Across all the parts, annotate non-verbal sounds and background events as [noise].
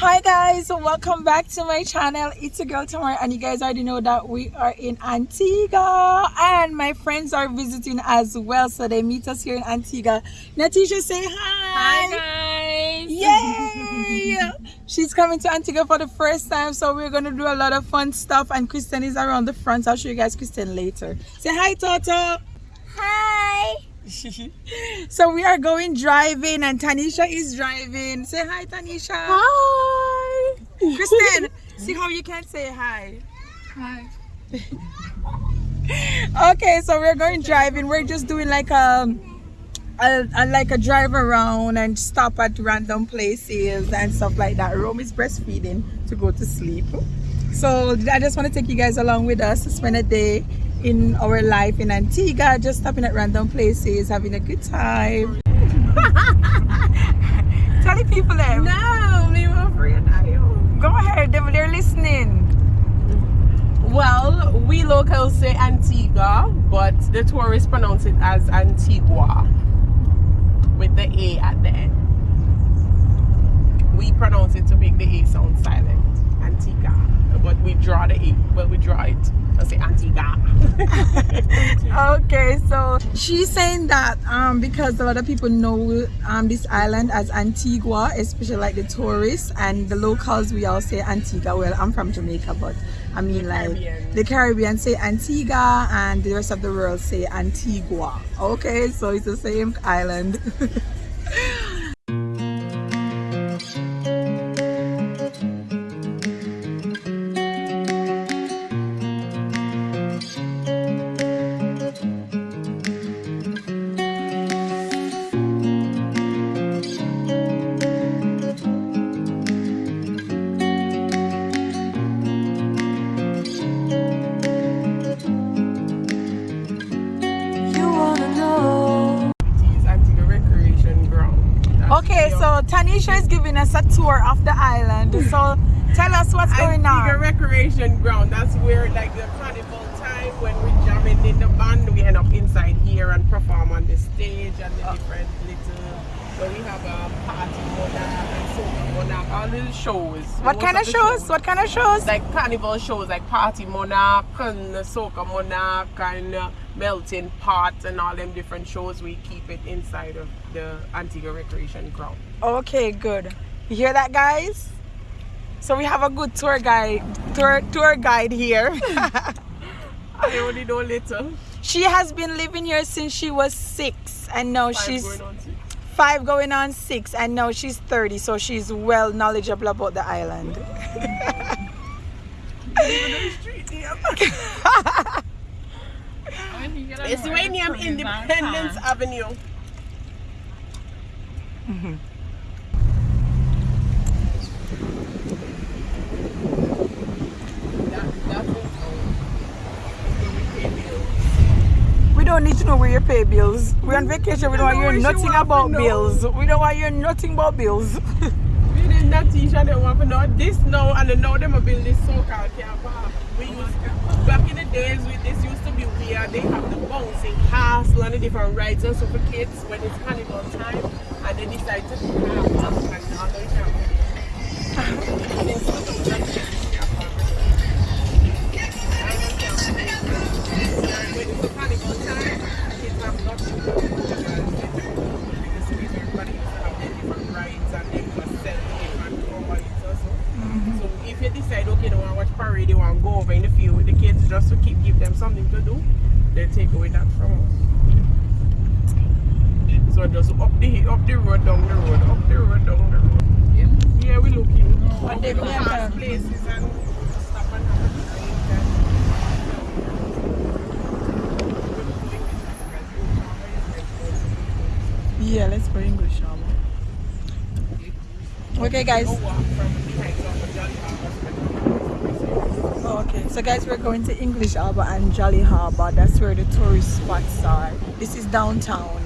Hi guys, welcome back to my channel. It's a girl Tamara and you guys already know that we are in Antigua and my friends are visiting as well. So they meet us here in Antigua. Natisha say hi. Hi guys. Yay! [laughs] She's coming to Antigua for the first time so we're going to do a lot of fun stuff and Kristen is around the front. I'll show you guys Kristen later. Say hi Toto. Hi. [laughs] so we are going driving and Tanisha is driving. Say hi Tanisha. Hi. Kristen, [laughs] see how you can say hi. Hi. [laughs] okay, so we're going driving. We're just doing like a, a, a like a drive around and stop at random places and stuff like that. Rome is breastfeeding to go to sleep. So I just want to take you guys along with us to spend a day in our life in Antigua, just stopping at random places, having a good time. [laughs] Tell the people there. No, me more free Go ahead, they- they're listening. Well, we locals say Antigua, but the tourists pronounce it as Antigua with the A at the end. We pronounce it to make the A sound silent. Antigua. But we draw the A. but we draw it. I say Antigua. [laughs] Okay, so she's saying that um, because a lot of people know um, this island as Antigua, especially like the tourists and the locals, we all say Antigua. Well, I'm from Jamaica, but I mean like Caribbean. the Caribbean say Antigua and the rest of the world say Antigua. Okay, so it's the same island. [laughs] so Tanisha is giving us a tour of the island. So tell us what's going on. Recreation Ground. That's where like the carnival time when we're jamming in the band, we end up inside here and perform on the stage and the different little. So we have a party monarch and soca monarch, all little shows. What Most kind of the shows? What kind of shows? Like carnival shows, like party monarch and soca monarch and uh, melting pot and all them different shows. We keep it inside of the Antigua Recreation Ground. Okay, good. You hear that, guys? So we have a good tour guide, tour tour guide here. [laughs] I only know little. she has been living here since she was six, and now Five she's going five, going on six, and now she's thirty. So she's well knowledgeable about the island. [laughs] [laughs] It's Waynium Independence Avenue. That- that's it. Where we pay bills. We don't need to know where you pay bills. We're on vacation. We don't want to know hear where nothing about bills. We don't want to hear nothing about bills. [laughs] We did not teach and they want to know this now and then now them a build this so-called car. We used back in the days we, this used to be weird. They have the bouncing castle and the different rides and so for kids when it's carnival time and they decide to do car park just to keep give them something to do, they take away that from us. So just up the up the road, down the road, up the road, down the road. Yeah, yeah we looking. What they plan past places and stop and have a Yeah, let's go English now. Okay, guys. go walk from behind some of Jolly Harbour. Oh, okay, so guys, we're going to English Harbor and Jolly Harbor. That's where the tourist spots are. This is downtown.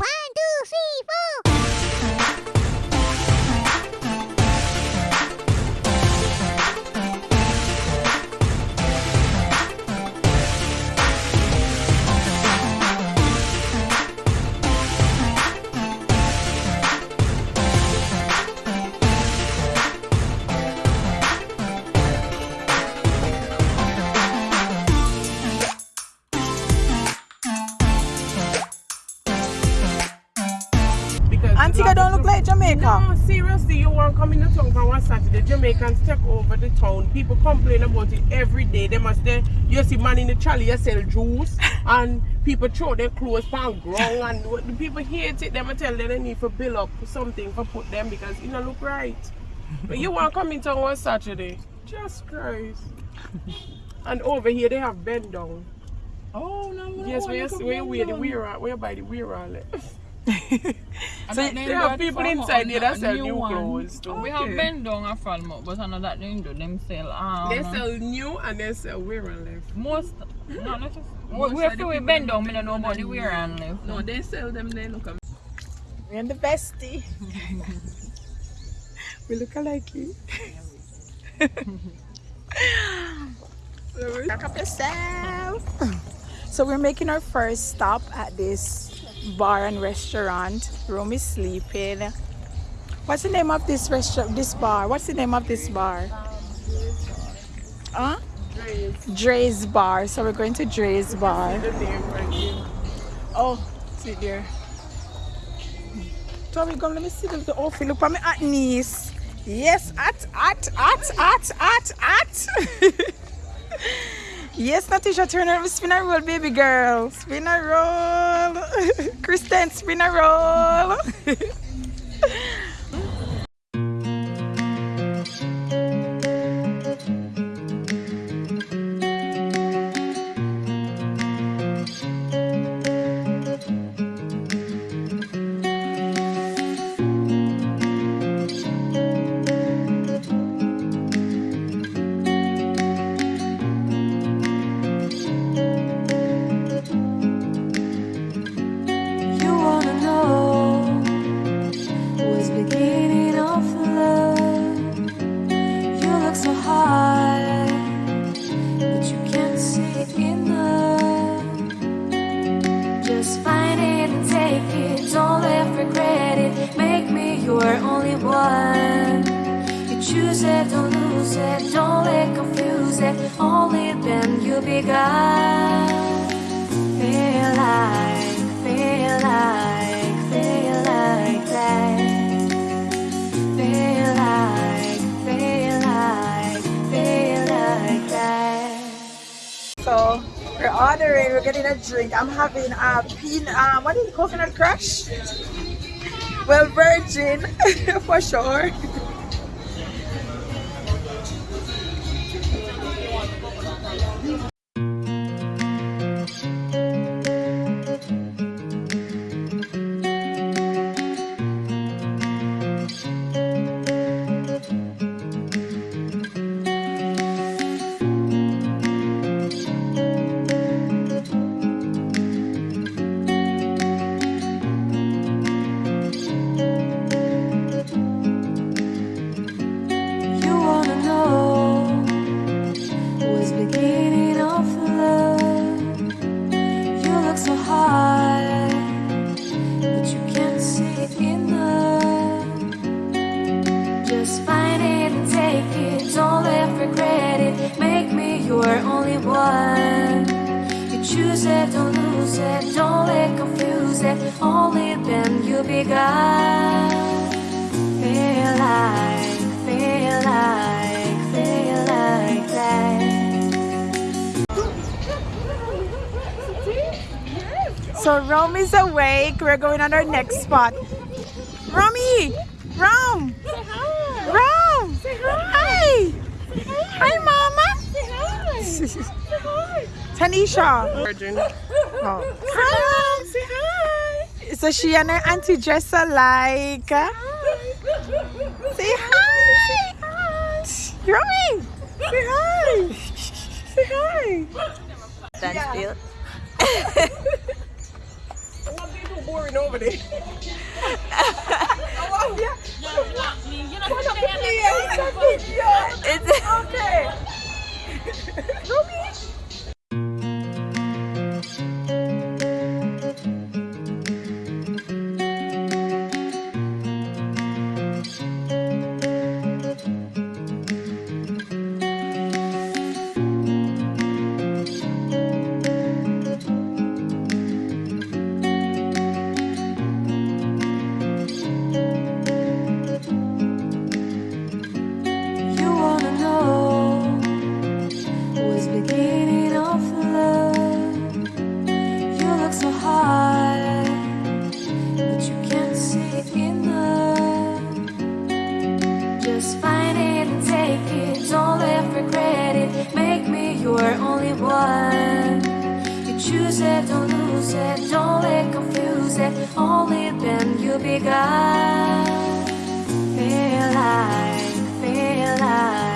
Jamaicans take over the town. People complain about it every day. They must there. You see man in the trolley, you sell juice, [laughs] and people throw their clothes on ground, and what- the people hate it. They must tell them they need to build up something for put them because it don't look right. But you want to come in town one Saturday, just Christ. [laughs] And over here they have bend down. Oh no, no. Yes, no, where you you could where bend where the down. weir where by the weir all it. And So that They them have people inside and there a that sell new new clothes too. We have Okay. bend down a Falmouth, but I know that they do them sell um They sell new and they sell wear and left. most no not just Most we of have the to people bend them down, me don't know about the wear and left. No, they sell them they Look at We're in the bestie. [laughs] we look alike. Back [laughs] [laughs] up yourself. So we're making our first stop at this bar and restaurant. Romy is sleeping. What's the name of this restaurant? This bar? What's the name of this bar? Huh? Dre's. Bar. So we're going to Dre's Bar. Oh, see there. Tommy, come let me see the, the outfit. Look at me at knees. Yes, at, at, at, at, at, at. [laughs] yes, Natisha Turner, spin a roll, baby girl. Spin a roll. [laughs] Kristen, spin a roll. [laughs] we're ordering, we're getting a drink. I'm having a pin, um, what is it, coconut crush? Well, virgin [laughs] for sure. Beginning of love? You look so high, but you can't see it in enough. Just find it and take it, don't let regret it. Make me your only one. You choose it, don't lose it, don't let confuse it. Only then you'll be gone. So Rome is awake. We're going on our next spot. Romy! Rome! Rome! Hi! Hi, Mama! [laughs] Tanisha! Virgin. Oh. Hi, Rome! Say hi! So she and her auntie dress alike. Say hi! Romy! Say hi! Say hi! Stand still. What people boring [laughs] one. You choose it, don't lose it. Don't let confuse it. Only then you'll be gone. Feel like, feel like,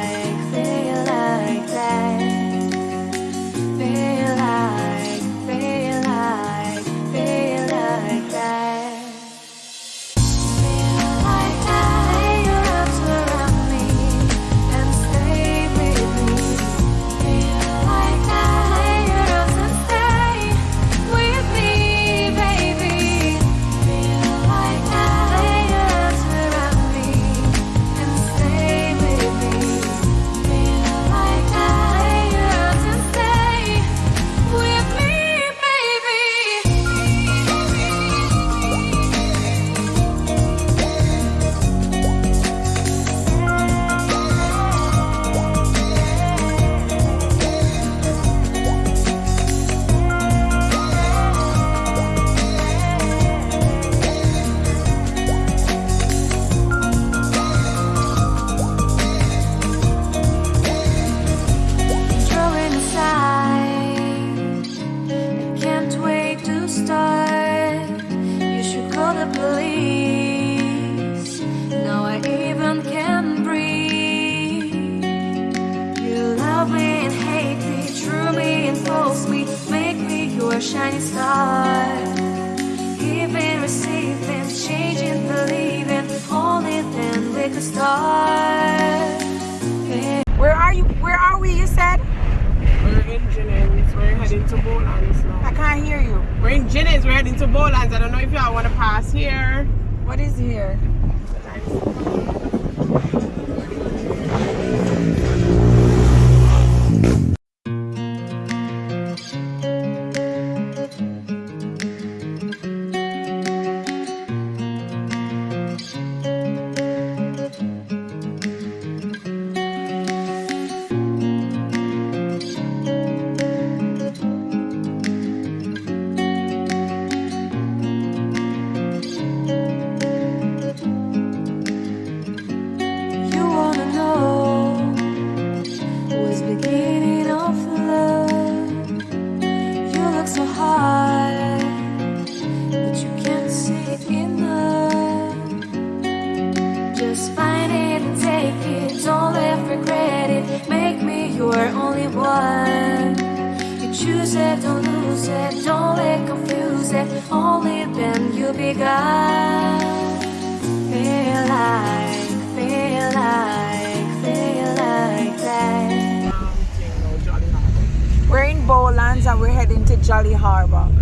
We're in Bolans and we're heading to Jolly Harbor.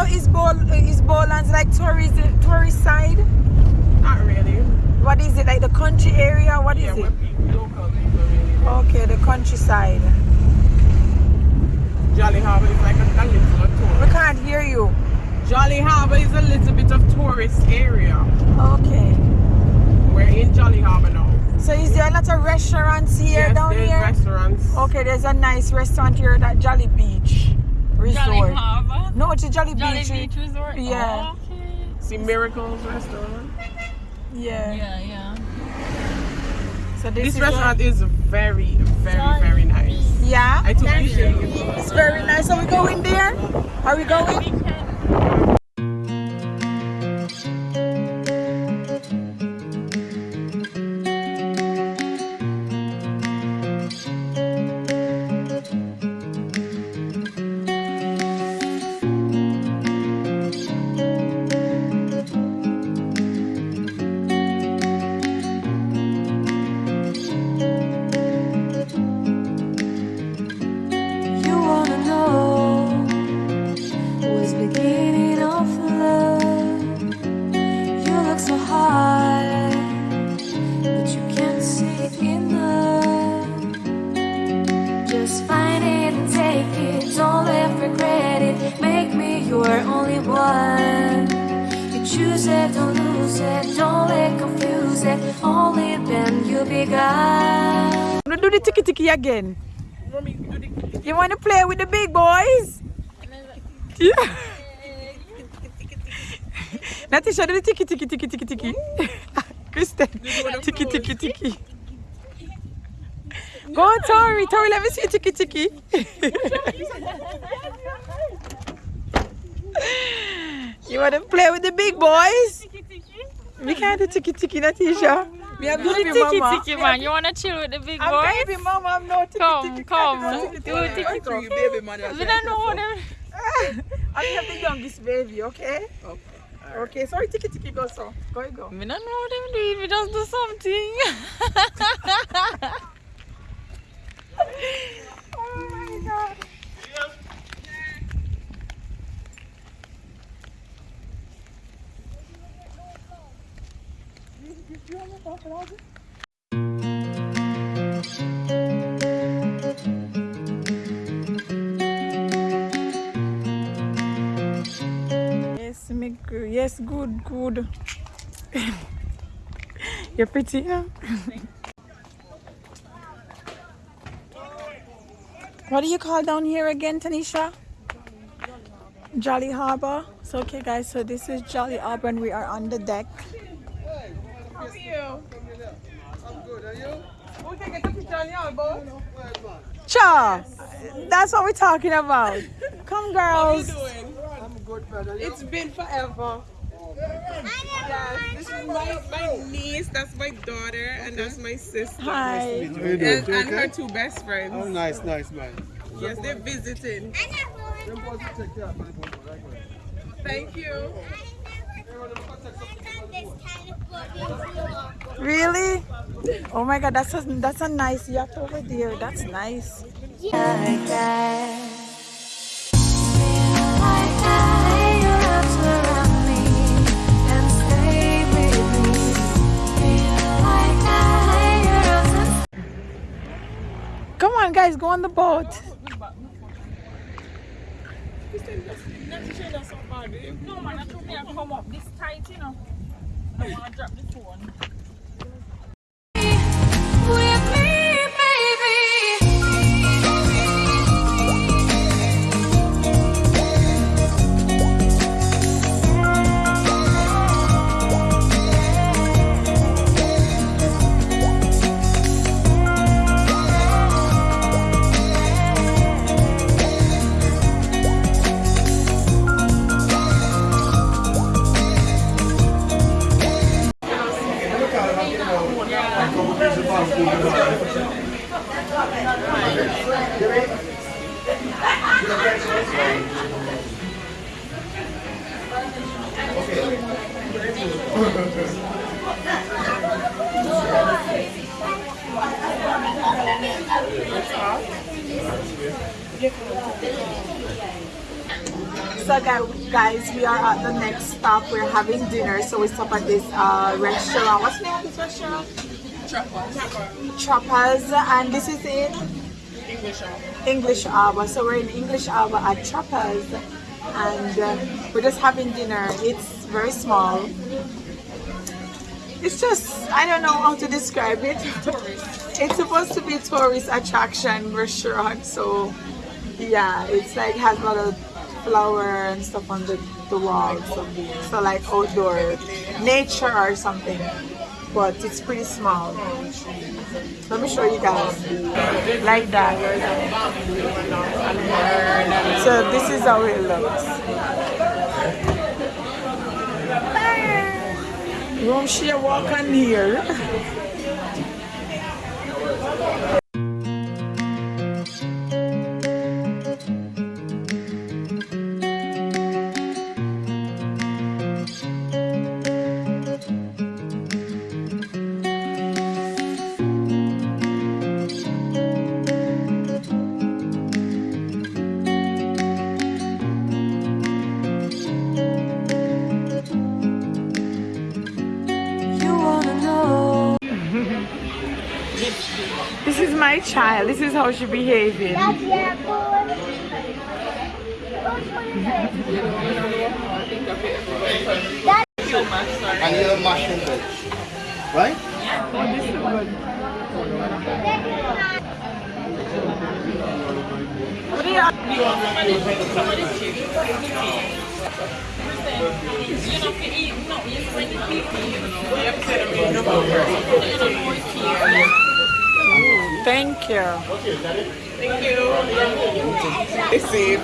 So is Bowl is Bolans like tourist tourist side? Not really. What is it like the country area? What is Yeah, we're it? local really. Okay, the countryside. Jolly Harbor is like a, a little We tourist. can't hear you. Jolly Harbor is a little bit of tourist area. Okay. We're in Jolly Harbor now. So is there a lot of restaurants here yes, down there's here? restaurants. Okay, there's a nice restaurant here at Jolly Beach Resort. Jolly No, it's a Jolly, Jolly Beach. Beach Resort. Yeah. Oh, okay. See Miracles restaurant. Yeah. Yeah, yeah. So this, This is restaurant is very, very, very nice. Yeah. I took pictures. It's very nice. Are we going there? Are we going? Just find it and take it. Don't let regret it. Make me your only one. You choose it, don't lose it. Don't let confuse it. Only then you'll be gone. We'll do the tiki tiki again. Mommy, do the- You want to play with the big boys? Yeah. Natisha, do the tiki tiki tiki tiki tiki. [laughs] Kristen, tiki tiki tiki. Go on, Tori. Tori, let me see tiki tiki. you want to play with the big boys? We can't do tiki tiki, Natisha. We have Do the baby tiki mama. tiki man. You wanna chill with the big I'm boys? baby mama. I'm no tiki Come, tiki. come. I don't Do know tiki tiki tiki. tiki. We don't know them. I have the youngest baby, okay? Okay. Okay, sorry, tiki tiki go so. Go go. We don't know them doing. We just do something. [laughs] Yes, good. Yes, good, good. [laughs] You're pretty, huh? [laughs] What do you call down here again, Tanisha? Jolly Harbor. So okay guys, so this is Jolly Harbor and we are on the deck. How are you? I'm good, are you? We can get a picture on your boat. Cha! That's what we're talking about. Come girls. How you girls. doing? It's been forever. Yes, this is my, my niece, that's my daughter, and that's my sister. Hi. And, and her two best friends. Oh, nice, nice, man. Yes, they're visiting. Thank you. Really? Oh my god, that's a that's a nice yacht over there. That's nice. like Come on guys, go on the boat. This tight, you know. I don't wanna drop. So guys, we are at the next stop. We're having dinner, so we stop at this uh, restaurant. What's the name of this restaurant? Trappas, and this is in English. English Harbor. So we're in English Harbor at Trappas, and uh, we're just having dinner. It's very small. It's just I don't know how to describe it. [laughs] It's supposed to be a tourist attraction restaurant, so yeah, it's like has a lot of flower and stuff on the, the walls. So, so like outdoor nature or something. But it's pretty small. Let me show you guys. Like that. So this is how it looks. Room share walk on here. [laughs] child. This is how she behaving. And your mushroom veg. Right? You know, if you eat, no, you when you eat, You have to say the main number first. you know, Thank you. Thank you. It's it.